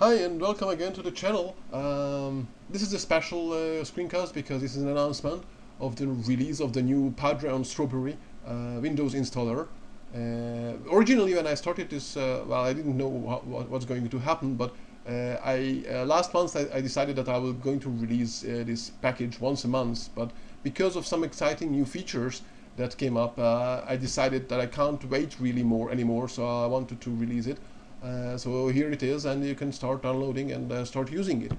Hi and welcome again to the channel. Um, this is a special uh, screencast because this is an announcement of the release of the new Padre on Strawberry uh, Windows installer. Uh, originally when I started this, uh, well I didn't know what, what, what's going to happen but uh, I uh, last month I, I, decided that I was going to release this package once a month but because of some exciting new features that came up I decided that I can't wait really more anymore so I wanted to release it. Uh, so here it is and you can start downloading and uh, start using it.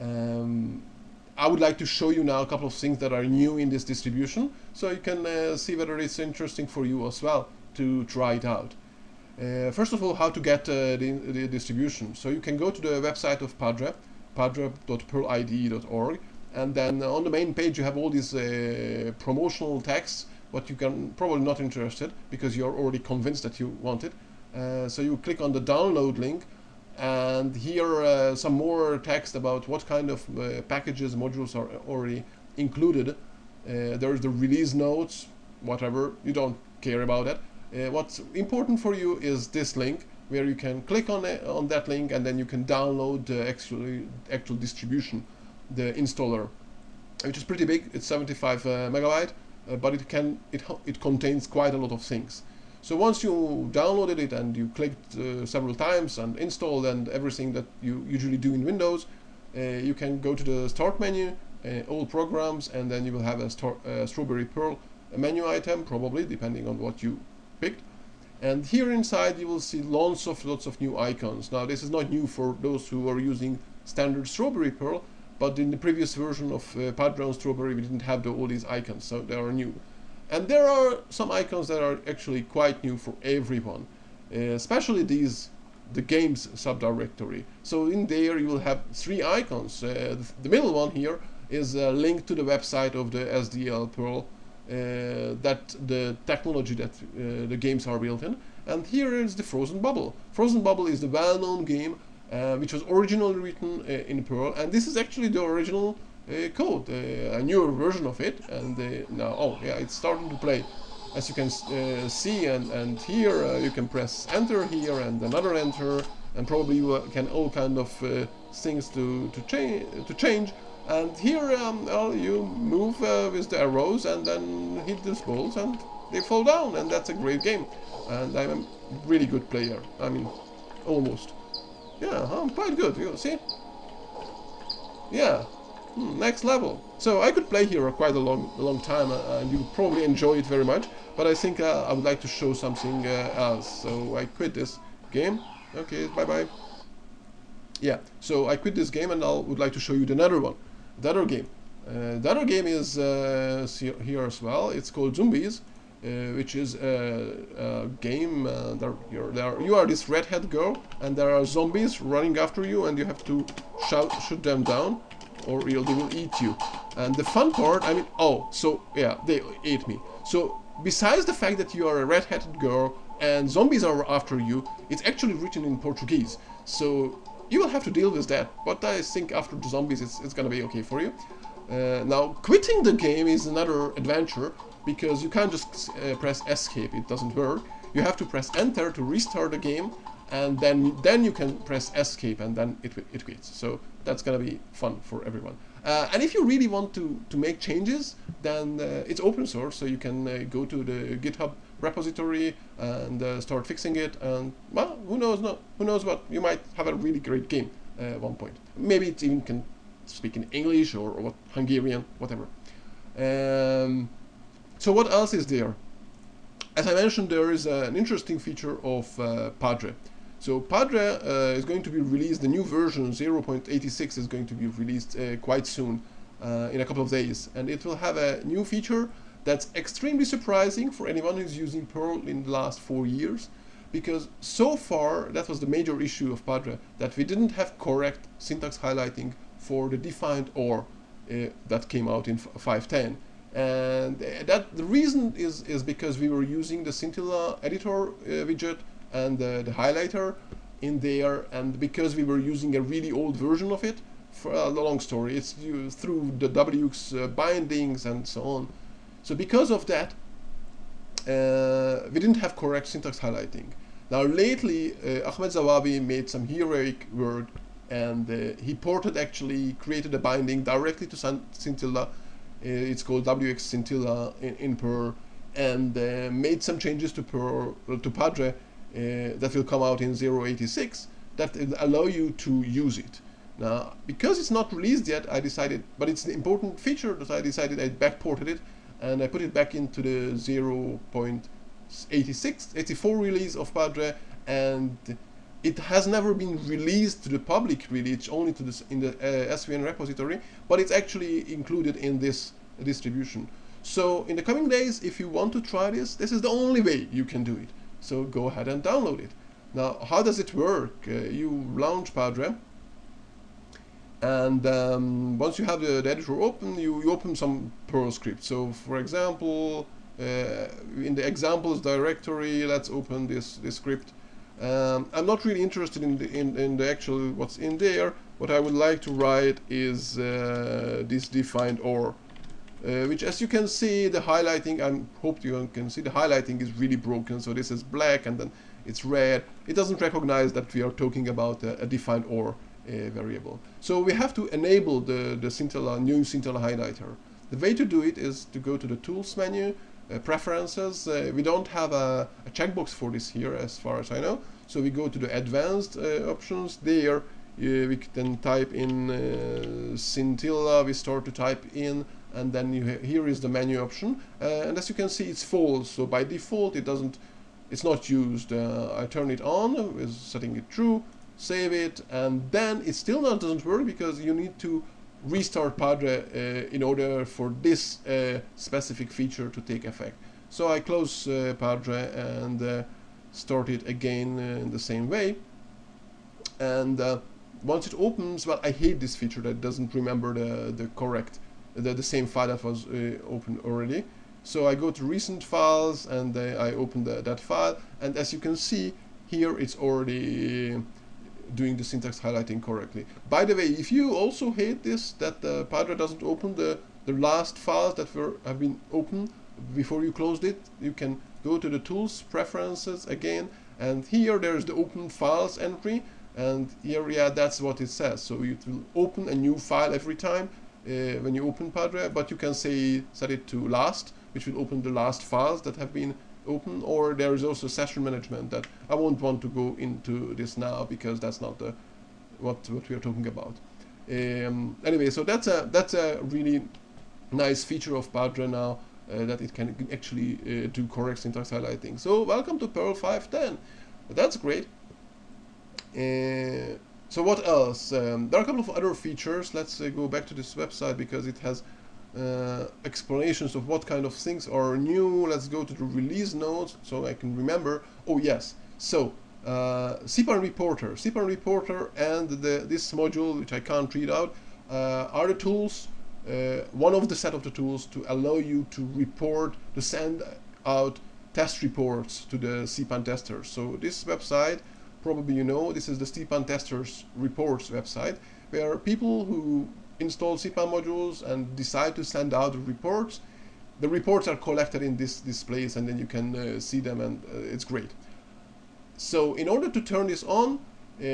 Um, I would like to show you now a couple of things that are new in this distribution so you can uh, see whether it's interesting for you as well to try it out. Uh, first of all, how to get uh, the, the, distribution. So you can go to the website of Padre, padre.perlide.org and then on the main page you have all these promotional texts but you can probably not interested because you're already convinced that you want it uh, so you click on the download link and here uh, some more text about what kind of uh, packages modules are already included. Uh, there's the release notes whatever you don't care about that uh, what's important for you is this link where you can click on it, on that link and then you can download the actual actual distribution the installer which is pretty big. It's 75 megabyte but it can it it contains quite a lot of things so once you downloaded it and you clicked uh, several times and installed and everything that you usually do in Windows, uh, you can go to the Start menu, uh, all programs, and then you will have a uh, Strawberry Perl menu item, probably, depending on what you picked. And here inside you will see lots of lots of new icons. Now this is not new for those who are using standard Strawberry Perl, but in the previous version of uh, Padre on Strawberry we didn't have the, all these icons, so they are new. And there are some icons that are actually quite new for everyone, uh, especially these the games subdirectory. So in there you will have three icons. Uh, the middle one here is a link to the website of the SDL Perl uh, that the technology that uh, the games are built in. And here is the Frozen Bubble. Frozen Bubble is the well-known game uh, which was originally written uh, in Perl and this is actually the original code, uh, a newer version of it, and uh, now, oh yeah, it's starting to play. As you can see, and, and here you can press enter here and another enter, and probably you can all kind of things to to change to change. And here, um, well, you move with the arrows and then hit these balls, and they fall down, and that's a great game. And I'm a really good player. I mean, almost. Yeah, I'm quite good. You see? Yeah, Hmm, next level. So I could play here quite a long, a long time uh, and you probably enjoy it very much, but I think uh, I would like to show something uh, else. So I quit this game. Okay, bye-bye. Yeah, so I quit this game and I would like to show you the other one, the other game. Uh, the other game is uh, here as well. It's called Zombies, uh, which is a, a game. there, there, you are this redhead girl, and there are zombies running after you, and you have to shout, shoot them down or they will eat you. And the fun part, I mean, oh, so yeah, they ate me. So besides the fact that you are a red-hatted girl and zombies are after you, it's actually written in Portuguese. So you will have to deal with that. But I think after the zombies, it's, it's gonna be okay for you. Uh, now, quitting the game is another adventure because you can't just uh, press escape, it doesn't work. You have to press enter to restart the game and then then you can press escape and then it, it quits. So that's gonna be fun for everyone. Uh, and if you really want to, to make changes, then uh, it's open source, so you can uh, go to the GitHub repository and uh, start fixing it. And well, who knows? No, who knows what? You might have a really great game uh, at one point. Maybe it even can speak in English or, or what Hungarian, whatever. Um, so what else is there? As I mentioned, there is uh, an interesting feature of Padre. So Padre uh, is going to be released, the new version 0.86 is going to be released uh, quite soon, uh, in a couple of days. And it will have a new feature that's extremely surprising for anyone who's using Perl in the last four years. Because so far, that was the major issue of Padre, that we didn't have correct syntax highlighting for the defined OR uh, that came out in 5.10 and that the reason is is because we were using the Scintilla editor uh, widget and the, the highlighter in there and because we were using a really old version of it for a long story it's through the Wx uh, bindings and so on so because of that uh, we didn't have correct syntax highlighting now lately uh, Ahmad Zawawi made some heroic work and uh, he ported actually created a binding directly to Scintilla. Uh, it's called WX Scintilla in, in Perl, and uh, made some changes to Perl to Padre that will come out in 086 that will allow you to use it. Now, because it's not released yet, I decided, but it's an important feature that I decided I backported it and I put it back into the 0.86, 84 release of Padre and it has never been released to the public really, it's only to this in the uh, SVN repository, but it's actually included in this distribution. So in the coming days, if you want to try this, this is the only way you can do it. So go ahead and download it. Now, how does it work? Uh, you launch Padre, and um, once you have the, the, editor open, you, you open some Perl script. So, for example, uh, in the examples directory, let's open this this script. Um, I'm not really interested in the, in, in the actual what's in there. What I would like to write is uh, this defined or, uh, which as you can see, the highlighting, I hope you can see the highlighting is really broken. So this is black and then it's red. It doesn't recognize that we are talking about a, a defined or uh, variable. So we have to enable the, the new Scintilla highlighter. The way to do it is to go to the Tools menu, uh, Preferences. Uh, we don't have a, a, checkbox for this here as far as I know. So we go to the Advanced uh, options. There uh, we can type in uh, Scintilla, we start to type in and then here is the menu option. and as you can see it's false, so by default it doesn't it's not used. Uh, I turn it on, setting it true, save it, and then it still not doesn't work because you need to restart Padre uh, in order for this uh, specific feature to take effect. So I close uh, Padre and uh, start it again uh, in the same way. And once it opens, well, I hate this feature that doesn't remember the, the correct, the, the same file that was uh, open already. So I go to recent files and I open the, that file and as you can see here it's already doing the syntax highlighting correctly. By the way, if you also hate this, that the Padre doesn't open the, the last files that were have been open before you closed it, you can go to the tools preferences again and here there's the open files entry and here yeah that's what it says. So it will open a new file every time uh, when you open Padre but you can say set it to last which will open the last files that have been open. Or there is also session management that I won't want to go into this now because that's not the what what we are talking about. Um, anyway so that's a that's a really nice feature of Padre now uh, that it can actually uh, do correct syntax highlighting. So welcome to Perl 5.10 that's great uh, so what else um, there are a couple of other features let's uh, go back to this website because it has uh, explanations of what kind of things are new. Let's go to the release notes so I can remember. Oh yes, so uh, cpan reporter, cpan reporter and the, this module which I can't read out uh, are the tools, uh, one of the set of the tools to allow you to report, to send out test reports to the cpan testers. So this website, probably you know, this is the cpan testers reports website where people who install cpan modules and decide to send out reports, the reports are collected in this, this place and then you can uh, see them and uh, it's great. So in order to turn this on, uh,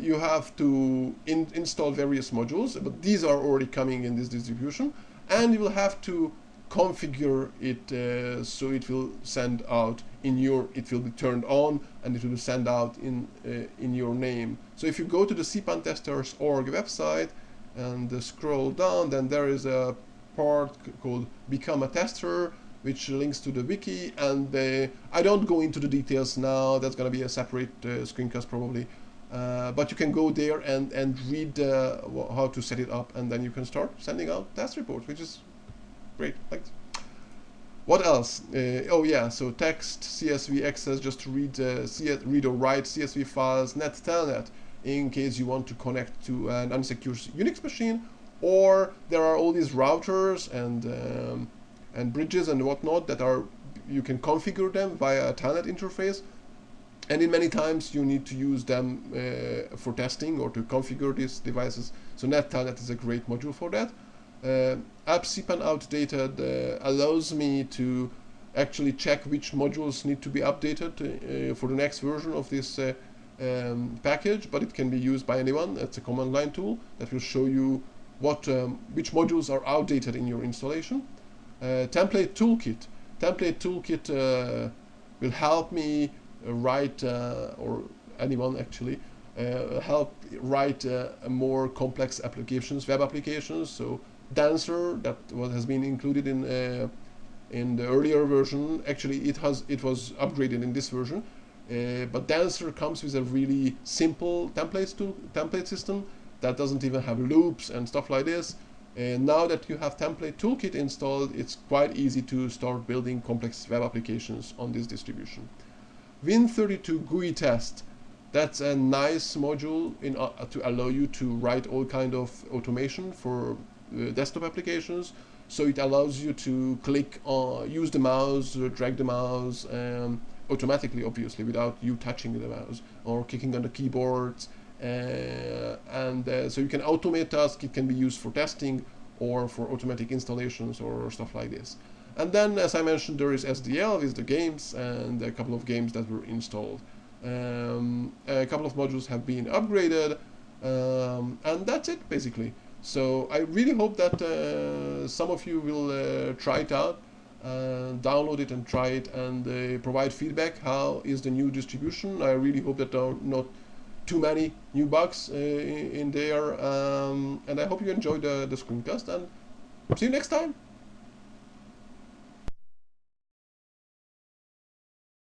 you have to in install various modules, but these are already coming in this distribution, and you will have to configure it uh, so it will send out in your, it will be turned on and it will send out in, uh, in your name. So if you go to the cpantesters.org website, and uh, scroll down then there is a part called become a tester which links to the wiki and uh, I don't go into the details now that's gonna be a separate uh, screencast probably uh, but you can go there and and read uh, how to set it up and then you can start sending out test reports which is great thanks. What else? Uh, oh yeah so text CSV XS just to read CS read or write CSV files net telnet in case you want to connect to an unsecure Unix machine or there are all these routers and um, and bridges and whatnot that are you can configure them via a telnet interface and in many times you need to use them uh, for testing or to configure these devices. So net NetTelnet is a great module for that uh, AppCpan outdated uh, allows me to actually check which modules need to be updated uh, for the next version of this uh, um, package, but it can be used by anyone. It's a command line tool that will show you what um, which modules are outdated in your installation. Uh, template toolkit. Template toolkit uh, will help me write, uh, or anyone actually, uh, help write uh, more complex applications, web applications. So Dancer, that was, has been included in in the earlier version. Actually, it has it was upgraded in this version. Uh, but Dancer comes with a really simple templates to template system that doesn't even have loops and stuff like this. And now that you have template toolkit installed, it's quite easy to start building complex web applications on this distribution. Win32 GUI test. That's a nice module in, uh, to allow you to write all kind of automation for uh, desktop applications. So it allows you to click on, use the mouse, uh, drag the mouse um, automatically, obviously, without you touching the mouse or clicking on the keyboards. Uh, and uh, so you can automate tasks. It can be used for testing or for automatic installations or stuff like this. And then, as I mentioned, there is SDL with the games and a couple of games that were installed. Um, a couple of modules have been upgraded, um, and that's it basically. So I really hope that uh, some of you will uh, try it out, uh, download it and try it, and uh, provide feedback. How is the new distribution? I really hope that there are not too many new bugs uh, in there, um, and I hope you enjoyed the, the screencast. And see you next time.